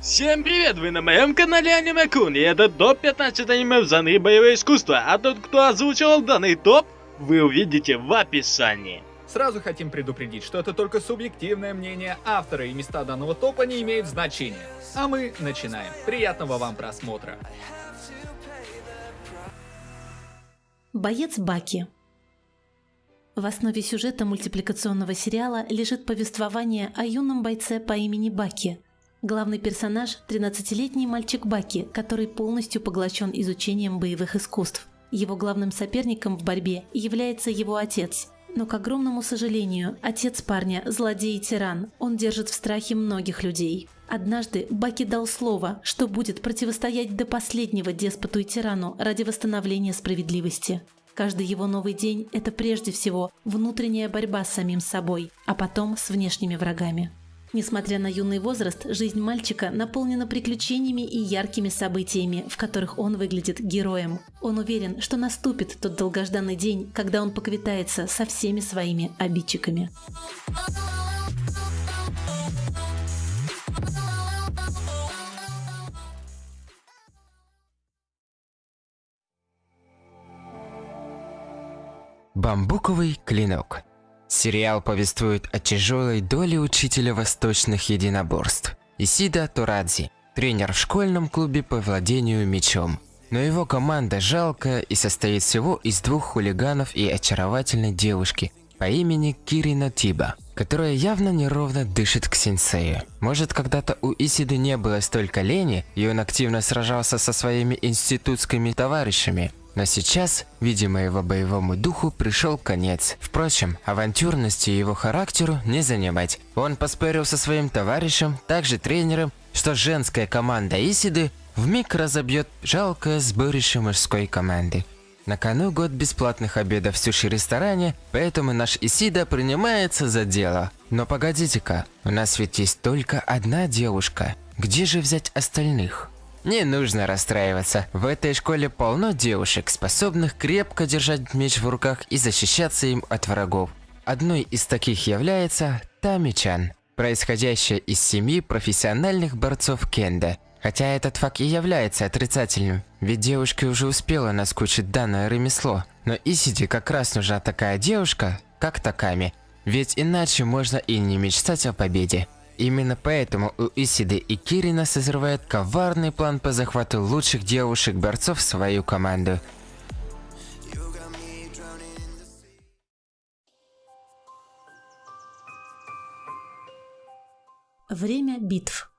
Всем привет, вы на моем канале Аниме Кун, и это топ 15 аниме в жанре боевое искусство, а тот, кто озвучивал данный топ, вы увидите в описании. Сразу хотим предупредить, что это только субъективное мнение автора, и места данного топа не имеют значения. А мы начинаем. Приятного вам просмотра. Боец Баки В основе сюжета мультипликационного сериала лежит повествование о юном бойце по имени Баки. Главный персонаж – 13-летний мальчик Баки, который полностью поглощен изучением боевых искусств. Его главным соперником в борьбе является его отец. Но, к огромному сожалению, отец парня – злодей и тиран. Он держит в страхе многих людей. Однажды Баки дал слово, что будет противостоять до последнего деспоту и тирану ради восстановления справедливости. Каждый его новый день – это прежде всего внутренняя борьба с самим собой, а потом с внешними врагами. Несмотря на юный возраст, жизнь мальчика наполнена приключениями и яркими событиями, в которых он выглядит героем. Он уверен, что наступит тот долгожданный день, когда он поквитается со всеми своими обидчиками. Бамбуковый клинок. Сериал повествует о тяжелой доле учителя восточных единоборств Исида Турадзи, тренер в школьном клубе по владению мечом. Но его команда жалкая и состоит всего из двух хулиганов и очаровательной девушки по имени Кирина Тиба, которая явно неровно дышит к сенсею. Может, когда-то у Исиды не было столько лени, и он активно сражался со своими институтскими товарищами, но сейчас, видимо, его боевому духу пришел конец. Впрочем, авантюрности его характеру не занимать. Он поспорил со своим товарищем, также тренером, что женская команда Исиды вмиг разобьет жалкое сборище мужской команды. На кону год бесплатных обедов в суши-ресторане, поэтому наш Исида принимается за дело. Но погодите-ка, у нас ведь есть только одна девушка. Где же взять остальных? Не нужно расстраиваться. В этой школе полно девушек, способных крепко держать меч в руках и защищаться им от врагов. Одной из таких является Тами-чан, происходящая из семьи профессиональных борцов кенда. Хотя этот факт и является отрицательным, ведь девушке уже успела наскучить данное ремесло. Но Исиди как раз нужна такая девушка, как Таками, ведь иначе можно и не мечтать о победе. Именно поэтому у Исиды и Кирина созревает коварный план по захвату лучших девушек-борцов в свою команду. Время битв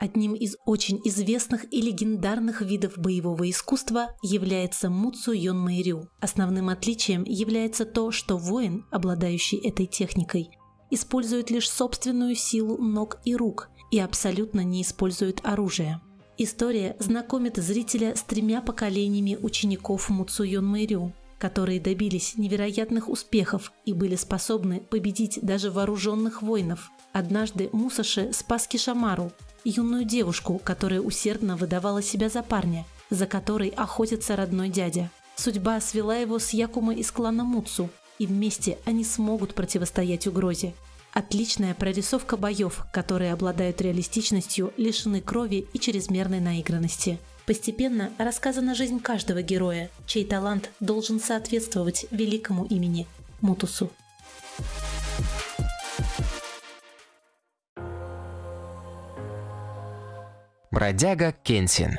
Одним из очень известных и легендарных видов боевого искусства является Муцу Йон Мэйрю. Основным отличием является то, что воин, обладающий этой техникой, использует лишь собственную силу ног и рук и абсолютно не использует оружие. История знакомит зрителя с тремя поколениями учеников Муцуйон Мэрю, которые добились невероятных успехов и были способны победить даже вооруженных воинов. Однажды Мусаши спас Кишамару, юную девушку, которая усердно выдавала себя за парня, за которой охотится родной дядя. Судьба свела его с Якума из клана Муцу, и вместе они смогут противостоять угрозе. Отличная прорисовка боев, которые обладают реалистичностью, лишены крови и чрезмерной наигранности. Постепенно рассказана жизнь каждого героя, чей талант должен соответствовать великому имени – Мутусу. Бродяга Кенсин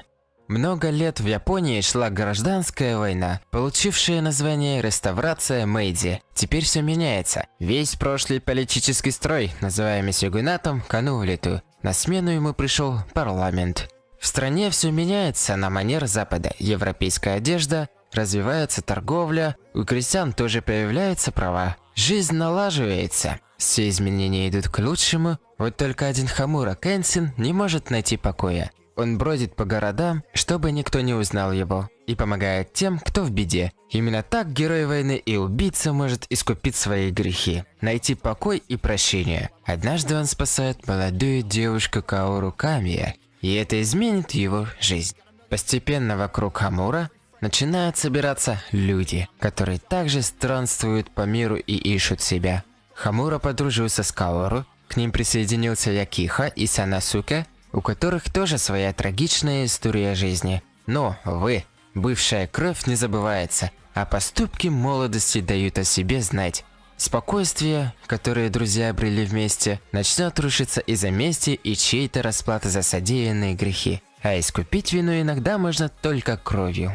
много лет в Японии шла гражданская война, получившая название «Реставрация Мэйди». Теперь все меняется. Весь прошлый политический строй, называемый сёгунатом, канул лету. На смену ему пришел парламент. В стране все меняется на манер Запада. Европейская одежда, развивается торговля, у крестьян тоже появляются права. Жизнь налаживается. Все изменения идут к лучшему, вот только один Хамура Кэнсин не может найти покоя. Он бродит по городам, чтобы никто не узнал его, и помогает тем, кто в беде. Именно так герой войны и убийца может искупить свои грехи, найти покой и прощение. Однажды он спасает молодую девушку Каору Камия, и это изменит его жизнь. Постепенно вокруг Хамура начинают собираться люди, которые также странствуют по миру и ищут себя. Хамура подружился с Каору, к ним присоединился Якиха и Санасуке, у которых тоже своя трагичная история жизни. Но, вы, бывшая кровь не забывается, а поступки молодости дают о себе знать. Спокойствие, которое друзья обрели вместе, начнет рушиться из-за мести и чьей-то расплаты за содеянные грехи. А искупить вину иногда можно только кровью.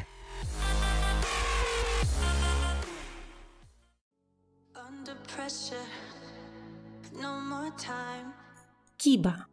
Киба.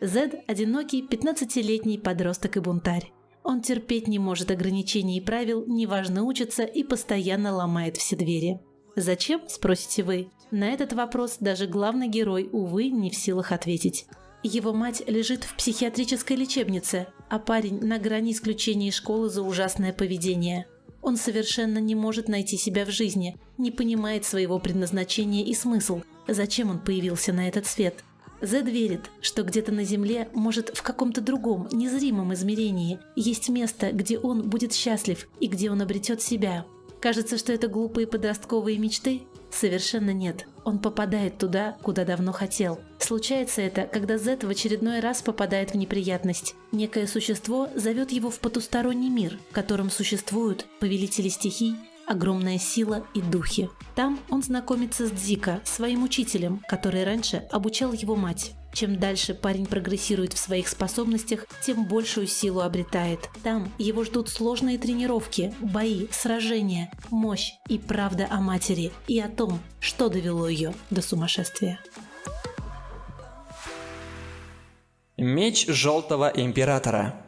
Зед – одинокий 15-летний подросток и бунтарь. Он терпеть не может ограничений и правил, неважно учится и постоянно ломает все двери. Зачем, спросите вы? На этот вопрос даже главный герой, увы, не в силах ответить. Его мать лежит в психиатрической лечебнице, а парень на грани исключения из школы за ужасное поведение. Он совершенно не может найти себя в жизни, не понимает своего предназначения и смысл, зачем он появился на этот свет. Зед верит, что где-то на Земле, может в каком-то другом, незримом измерении, есть место, где он будет счастлив и где он обретет себя. Кажется, что это глупые подростковые мечты? Совершенно нет. Он попадает туда, куда давно хотел. Случается это, когда Зет в очередной раз попадает в неприятность. Некое существо зовет его в потусторонний мир, в котором существуют повелители стихий, огромная сила и духи. Там он знакомится с Дзика, своим учителем, который раньше обучал его мать. Чем дальше парень прогрессирует в своих способностях, тем большую силу обретает. Там его ждут сложные тренировки, бои, сражения, мощь и правда о матери и о том, что довело ее до сумасшествия. Меч Желтого Императора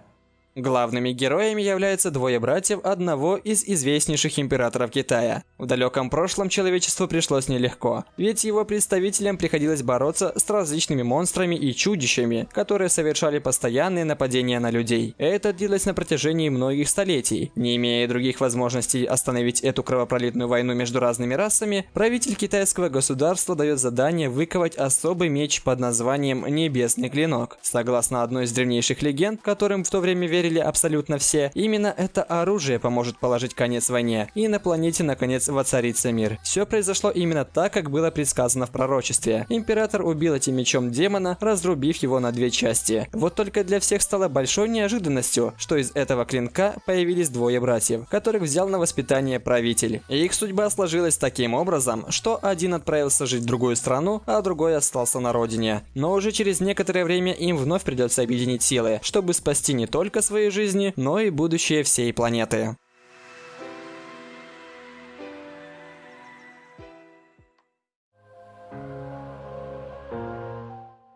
Главными героями являются двое братьев одного из известнейших императоров Китая. В далеком прошлом человечеству пришлось нелегко, ведь его представителям приходилось бороться с различными монстрами и чудищами, которые совершали постоянные нападения на людей. Это длилось на протяжении многих столетий. Не имея других возможностей остановить эту кровопролитную войну между разными расами, правитель китайского государства дает задание выковать особый меч под названием Небесный Клинок. Согласно одной из древнейших легенд, которым в то время верили абсолютно все, именно это оружие поможет положить конец войне, и на планете наконец воцарится мир. Все произошло именно так, как было предсказано в пророчестве. Император убил этим мечом демона, разрубив его на две части. Вот только для всех стало большой неожиданностью, что из этого клинка появились двое братьев, которых взял на воспитание правитель. И их судьба сложилась таким образом, что один отправился жить в другую страну, а другой остался на родине. Но уже через некоторое время им вновь придется объединить силы, чтобы спасти не только свои жизни, но и будущее всей планеты.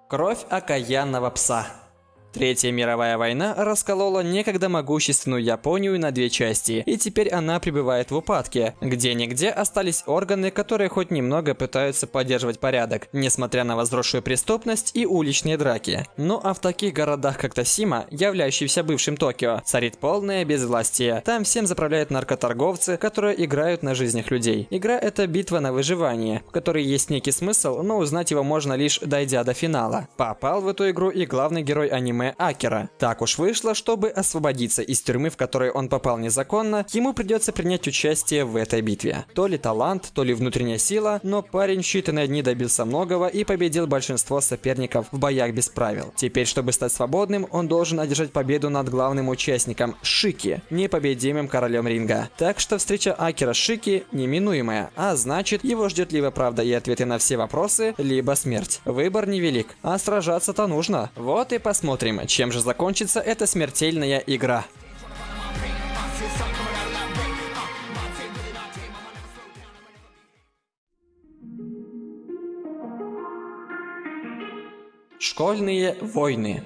Кровь окаянного пса. Третья мировая война расколола некогда могущественную Японию на две части, и теперь она пребывает в упадке. Где-нигде остались органы, которые хоть немного пытаются поддерживать порядок, несмотря на возросшую преступность и уличные драки. Ну а в таких городах, как Тосима, являющийся бывшим Токио, царит полное безвластие. Там всем заправляют наркоторговцы, которые играют на жизнях людей. Игра это битва на выживание, в которой есть некий смысл, но узнать его можно лишь дойдя до финала. Попал в эту игру и главный герой аниме Акера. Так уж вышло, чтобы освободиться из тюрьмы, в которой он попал незаконно, ему придется принять участие в этой битве. То ли талант, то ли внутренняя сила, но парень в считанные дни добился многого и победил большинство соперников в боях без правил. Теперь, чтобы стать свободным, он должен одержать победу над главным участником Шики, непобедимым королем ринга. Так что встреча Акера Шики неминуемая, а значит его ждет либо правда и ответы на все вопросы, либо смерть. Выбор невелик, а сражаться-то нужно. Вот и посмотрим, чем же закончится эта смертельная игра. Школьные войны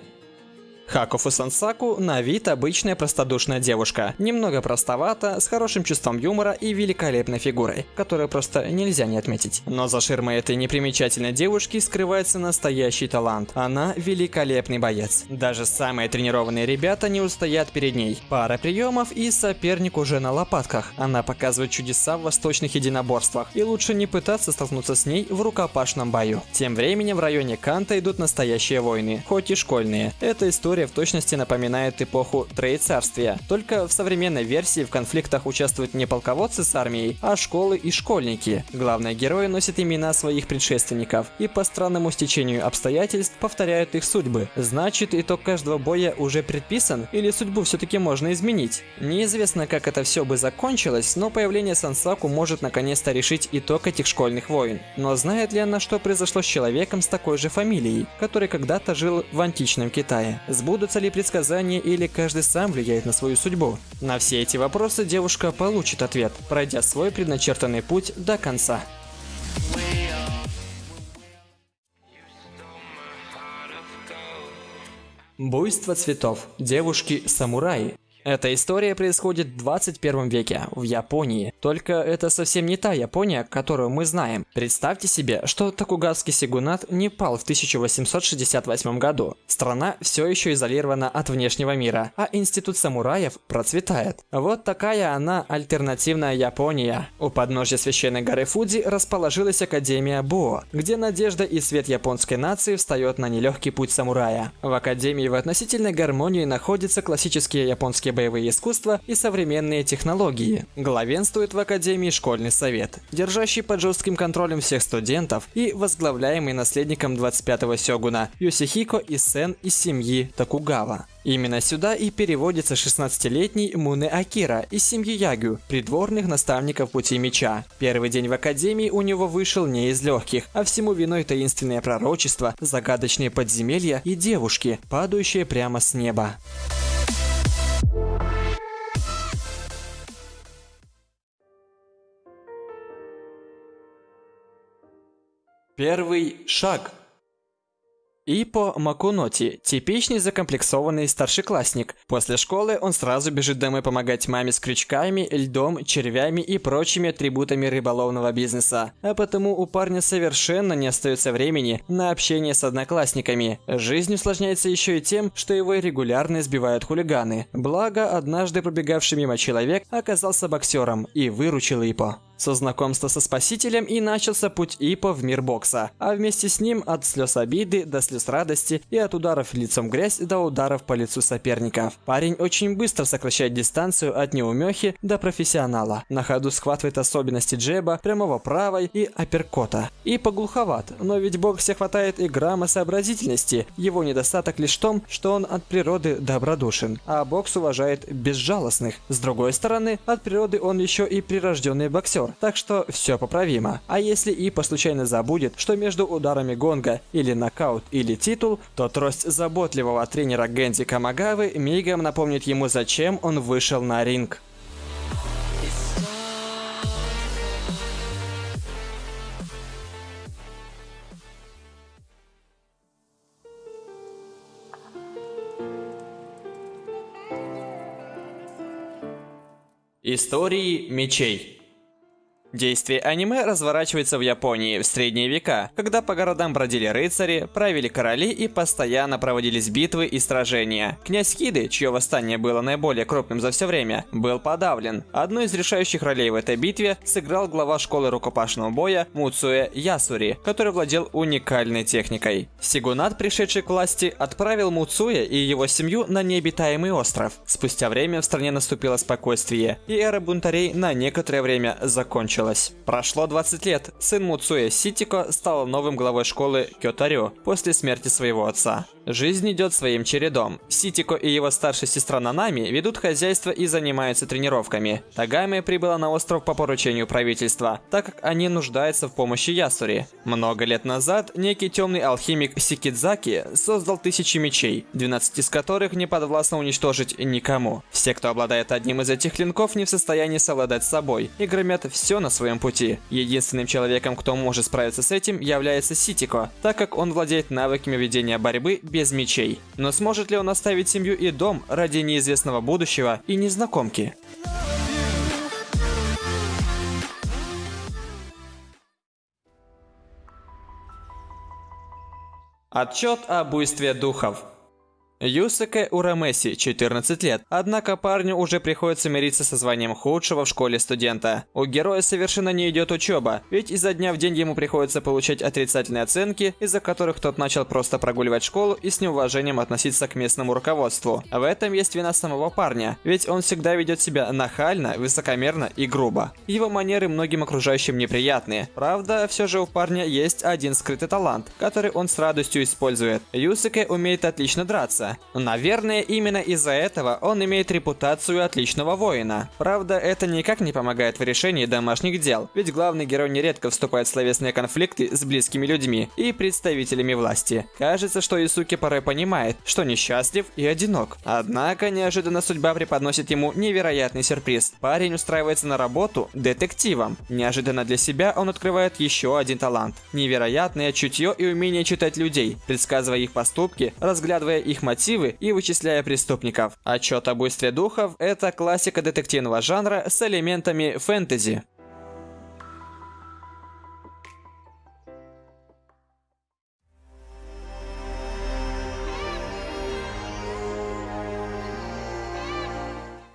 Хакуфу Сансаку на вид обычная простодушная девушка. Немного простовата, с хорошим чувством юмора и великолепной фигурой, которую просто нельзя не отметить. Но за ширмой этой непримечательной девушки скрывается настоящий талант. Она великолепный боец. Даже самые тренированные ребята не устоят перед ней. Пара приемов и соперник уже на лопатках. Она показывает чудеса в восточных единоборствах. И лучше не пытаться столкнуться с ней в рукопашном бою. Тем временем в районе Канта идут настоящие войны, хоть и школьные. Это история в точности напоминает эпоху Троецарствия. Только в современной версии в конфликтах участвуют не полководцы с армией, а школы и школьники. Главные герои носят имена своих предшественников и по странному стечению обстоятельств повторяют их судьбы. Значит, итог каждого боя уже предписан или судьбу все-таки можно изменить? Неизвестно, как это все бы закончилось, но появление Сансаку может наконец-то решить итог этих школьных войн. Но знает ли она, что произошло с человеком с такой же фамилией, который когда-то жил в античном Китае? Сбудутся ли предсказания или каждый сам влияет на свою судьбу? На все эти вопросы девушка получит ответ, пройдя свой предначертанный путь до конца. Буйство цветов. Девушки-самураи. Эта история происходит в 21 веке, в Японии. Только это совсем не та Япония, которую мы знаем. Представьте себе, что Токугавский сигунат не пал в 1868 году. Страна все еще изолирована от внешнего мира, а институт самураев процветает. Вот такая она альтернативная Япония. У подножья священной горы Фудзи расположилась Академия Бо, где надежда и свет японской нации встает на нелегкий путь самурая. В Академии в относительной гармонии находятся классические японские боевые искусства и современные технологии. Главенствует в Академии школьный совет, держащий под жестким контролем всех студентов и возглавляемый наследником 25-го сёгуна Йосихико Исен из семьи Токугава. Именно сюда и переводится 16-летний Муне Акира из семьи Ягю, придворных наставников Пути Меча. Первый день в Академии у него вышел не из легких, а всему виной таинственное пророчество, загадочные подземелья и девушки, падающие прямо с неба. Первый шаг. Ипо Макуноти – типичный закомплексованный старшеклассник. После школы он сразу бежит домой помогать маме с крючками, льдом, червями и прочими атрибутами рыболовного бизнеса. А потому у парня совершенно не остается времени на общение с одноклассниками. Жизнь усложняется еще и тем, что его регулярно избивают хулиганы. Благо, однажды пробегавший мимо человек оказался боксером и выручил Ипо. Со знакомства со Спасителем и начался путь Ипо в мир бокса, а вместе с ним от слез обиды до слез радости и от ударов лицом грязь до ударов по лицу соперников. Парень очень быстро сокращает дистанцию от неумехи до профессионала. На ходу схватывает особенности джеба, прямого правой и апперкота. Ипо глуховат, но ведь в боксе хватает и грамма сообразительности. Его недостаток лишь в том, что он от природы добродушен, а бокс уважает безжалостных. С другой стороны, от природы он еще и прирожденный боксер так что все поправимо. А если Ипа случайно забудет, что между ударами гонга или нокаут или титул, то трость заботливого тренера Гэнди Камагавы мигом напомнит ему, зачем он вышел на ринг. Истории мечей Действие аниме разворачивается в Японии в средние века, когда по городам бродили рыцари, правили короли и постоянно проводились битвы и сражения. Князь Хиды, чье восстание было наиболее крупным за все время, был подавлен. Одну из решающих ролей в этой битве сыграл глава школы рукопашного боя Муцуэ Ясури, который владел уникальной техникой. Сигунат, пришедший к власти, отправил Муцуэ и его семью на необитаемый остров. Спустя время в стране наступило спокойствие, и эра бунтарей на некоторое время закончилась закончилась. Прошло 20 лет. Сын Муцуя Ситико стал новым главой школы Кётарю после смерти своего отца. Жизнь идет своим чередом. Ситико и его старшая сестра Нанами ведут хозяйство и занимаются тренировками. Тагами прибыла на остров по поручению правительства, так как они нуждаются в помощи Ясури. Много лет назад некий темный алхимик Сикидзаки создал тысячи мечей, 12 из которых не подвластно уничтожить никому. Все, кто обладает одним из этих клинков, не в состоянии совладать с собой и громят все на своем пути. Единственным человеком, кто может справиться с этим, является Ситико, так как он владеет навыками ведения борьбы без мечей. Но сможет ли он оставить семью и дом ради неизвестного будущего и незнакомки? Отчет о буйстве духов Юсаке Урамеси, 14 лет. Однако парню уже приходится мириться со званием худшего в школе студента. У героя совершенно не идет учеба, ведь изо дня в день ему приходится получать отрицательные оценки, из-за которых тот начал просто прогуливать школу и с неуважением относиться к местному руководству. В этом есть вина самого парня, ведь он всегда ведет себя нахально, высокомерно и грубо. Его манеры многим окружающим неприятные. Правда, все же у парня есть один скрытый талант, который он с радостью использует. Юсаке умеет отлично драться, Джеймса. Наверное, именно из-за этого он имеет репутацию отличного воина. Правда, это никак не помогает в решении домашних дел, ведь главный герой нередко вступает в словесные конфликты с близкими людьми и представителями власти. Кажется, что Исуки порой понимает, что несчастлив и одинок. Однако, неожиданно судьба преподносит ему невероятный сюрприз. Парень устраивается на работу детективом. Неожиданно для себя он открывает еще один талант. Невероятное чутье и умение читать людей, предсказывая их поступки, разглядывая их мотивы мотивы и вычисляя преступников. Отчет о буйстве духов – это классика детективного жанра с элементами фэнтези.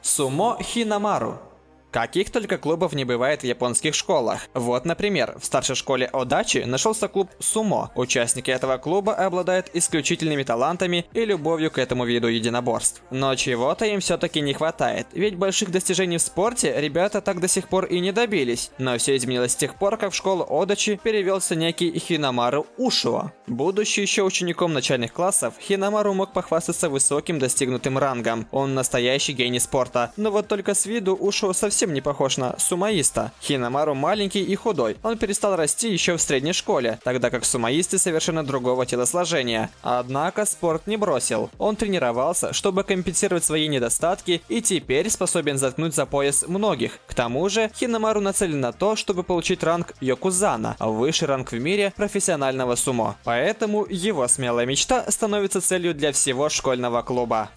Сумо Хинамару Каких только клубов не бывает в японских школах. Вот, например, в старшей школе Одачи нашелся клуб Сумо. Участники этого клуба обладают исключительными талантами и любовью к этому виду единоборств. Но чего-то им все-таки не хватает, ведь больших достижений в спорте ребята так до сих пор и не добились. Но все изменилось с тех пор, как в школу Одачи перевелся некий Хинамару Ушуо. Будучи еще учеником начальных классов, Хинамару мог похвастаться высоким достигнутым рангом. Он настоящий гений спорта. Но вот только с виду Ушуо совсем совсем не похож на сумаиста. Хинамару маленький и худой. Он перестал расти еще в средней школе, тогда как сумаисты совершенно другого телосложения. Однако спорт не бросил. Он тренировался, чтобы компенсировать свои недостатки и теперь способен заткнуть за пояс многих. К тому же, Хинамару нацелен на то, чтобы получить ранг Йокузана, высший ранг в мире профессионального сумо. Поэтому его смелая мечта становится целью для всего школьного клуба.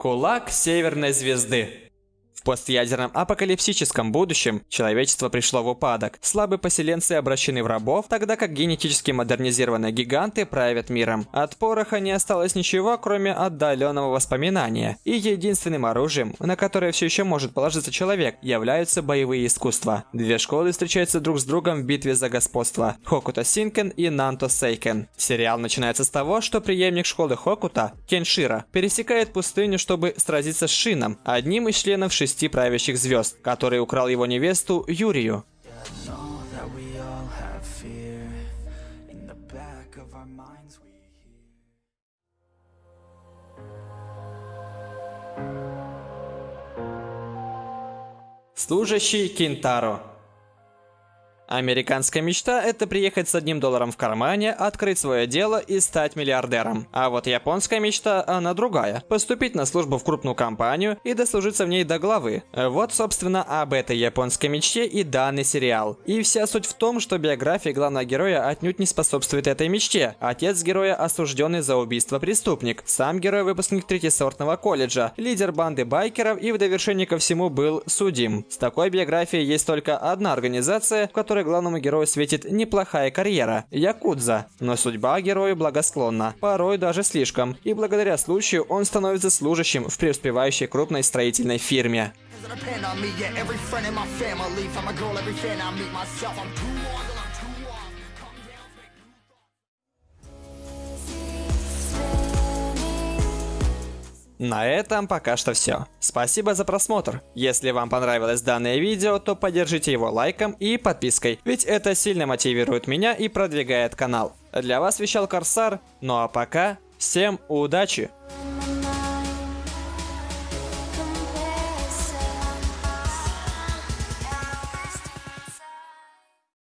Кулак Северной Звезды в постядерном апокалипсическом будущем человечество пришло в упадок. Слабые поселенцы обращены в рабов, тогда как генетически модернизированные гиганты правят миром. От пороха не осталось ничего, кроме отдаленного воспоминания. И единственным оружием, на которое все еще может положиться человек, являются боевые искусства. Две школы встречаются друг с другом в битве за господство. Хокута Синкен и Нанто Сейкен. Сериал начинается с того, что преемник школы Хокута, Кеншира, пересекает пустыню, чтобы сразиться с Шином, одним из членов шести шести правящих звезд, который украл его невесту Юрию. Служащий Кинтаро Американская мечта – это приехать с одним долларом в кармане, открыть свое дело и стать миллиардером. А вот японская мечта, она другая – поступить на службу в крупную компанию и дослужиться в ней до главы. Вот, собственно, об этой японской мечте и данный сериал. И вся суть в том, что биография главного героя отнюдь не способствует этой мечте. Отец героя осужденный за убийство преступник. Сам герой выпускник третьесортного колледжа, лидер банды байкеров и в довершение ко всему был судим. С такой биографией есть только одна организация, в которой которой главному герою светит неплохая карьера – Якудза. Но судьба герою благосклонна, порой даже слишком, и благодаря случаю он становится служащим в преуспевающей крупной строительной фирме. На этом пока что все. Спасибо за просмотр. Если вам понравилось данное видео, то поддержите его лайком и подпиской, ведь это сильно мотивирует меня и продвигает канал. Для вас вещал Корсар, ну а пока, всем удачи!